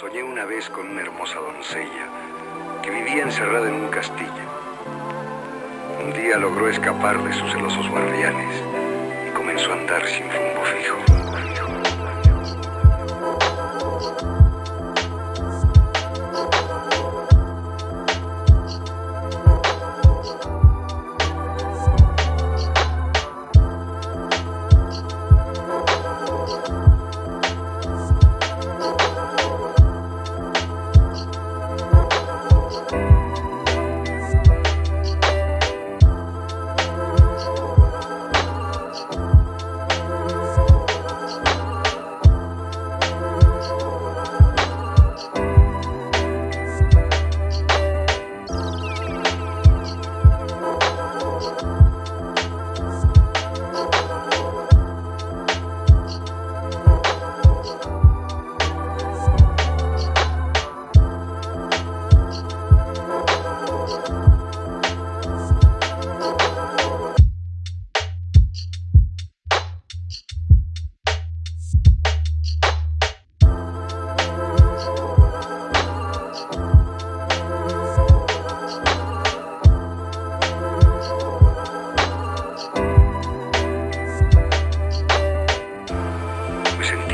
Soñé una vez con una hermosa doncella que vivía encerrada en un castillo. Un día logró escapar de sus celosos guardianes y comenzó a andar sin rumbo fijo.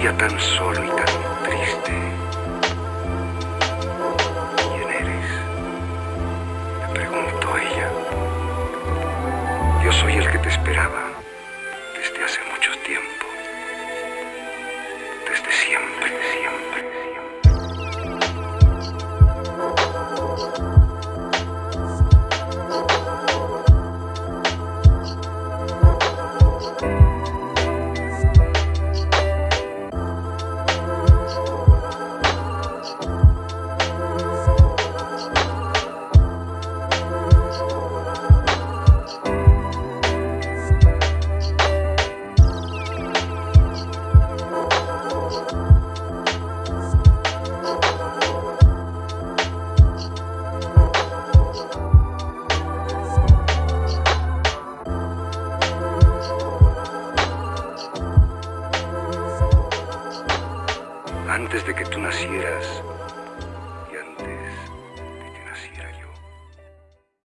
Tan solo y tan triste. ¿Quién eres? Me preguntó ella. Yo soy el que te esperaba desde hace mucho tiempo. Desde siempre, siempre, siempre. Antes de que tú nacieras,